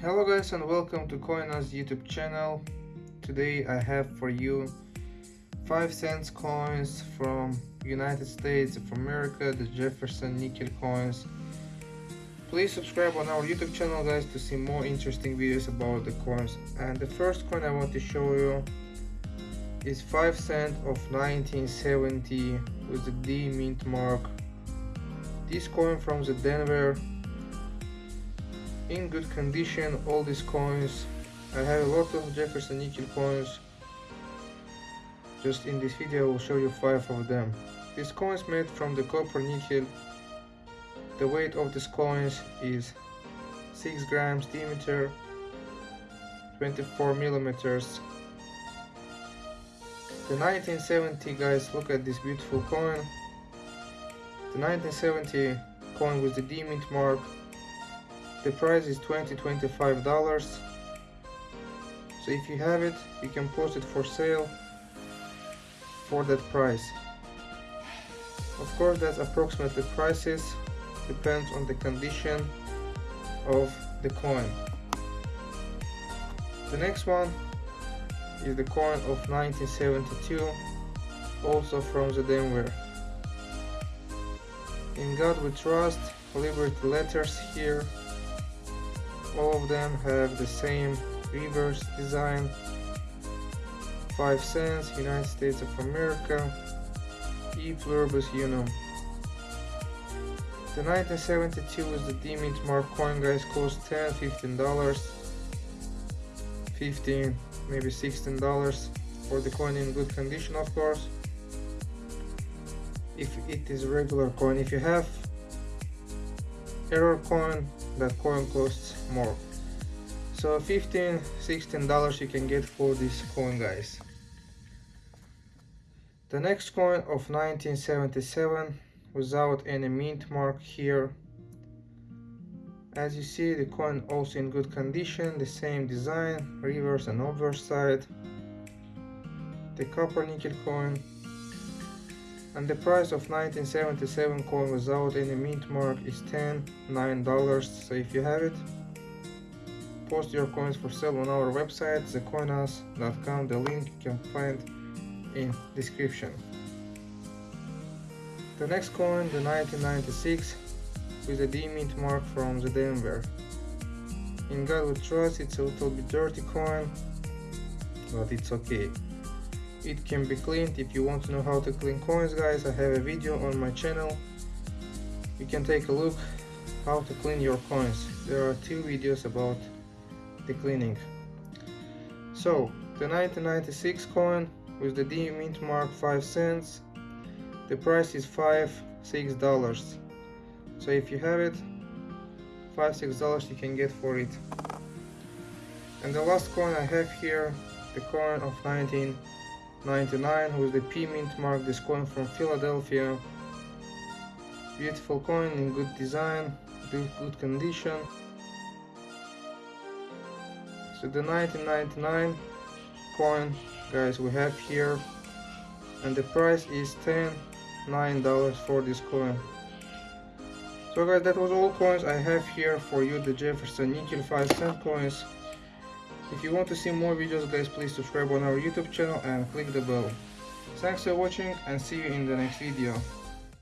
Hello guys and welcome to Coinas YouTube channel. Today I have for you 5 cents coins from United States of America, the Jefferson nickel coins. Please subscribe on our YouTube channel guys to see more interesting videos about the coins. And the first coin I want to show you is 5 cent of 1970 with the D mint mark. This coin from the Denver in good condition all these coins. I have a lot of Jefferson nickel coins. Just in this video I will show you five of them. These coins made from the copper nickel. The weight of these coins is 6 grams diameter 24 millimeters. The 1970 guys look at this beautiful coin. The 1970 coin with the D mint mark the price is 20 25 dollars. So if you have it you can post it for sale for that price. Of course that's approximately prices depends on the condition of the coin. The next one is the coin of 1972 also from the Denver. In God we trust liberty letters here all of them have the same reverse design. 5 cents United States of America e pluribus unum the 1972 is the D mint mark coin guys cost 10 15 dollars. 15 maybe 16 dollars for the coin in good condition of course. If it is regular coin if you have error coin that coin costs more. So 15 16 dollars you can get for this coin guys. The next coin of 1977 without any mint mark here. As you see the coin also in good condition the same design reverse and obverse side the copper nickel coin and the price of 1977 coin without any mint mark is 10 9 dollars. So if you have it post your coins for sale on our website thecoinas.com the link you can find in description. The next coin the 1996 with a D mint mark from the Denver. In God we trust it's a little bit dirty coin but it's okay it can be cleaned. If you want to know how to clean coins guys i have a video on my channel. You can take a look how to clean your coins. There are two videos about the cleaning. So the 1996 coin with the D mint mark 5 cents. The price is 5 6 dollars. So if you have it 5 6 dollars you can get for it. And the last coin I have here the coin of 19 99 with the P mint mark this coin from Philadelphia. Beautiful coin in good design good, good condition. So the 1999 coin guys we have here and the price is 10 nine dollars for this coin. So guys that was all coins I have here for you the Jefferson nickel 5 cent coins if you want to see more videos guys please subscribe on our YouTube channel and click the bell. Thanks for watching and see you in the next video.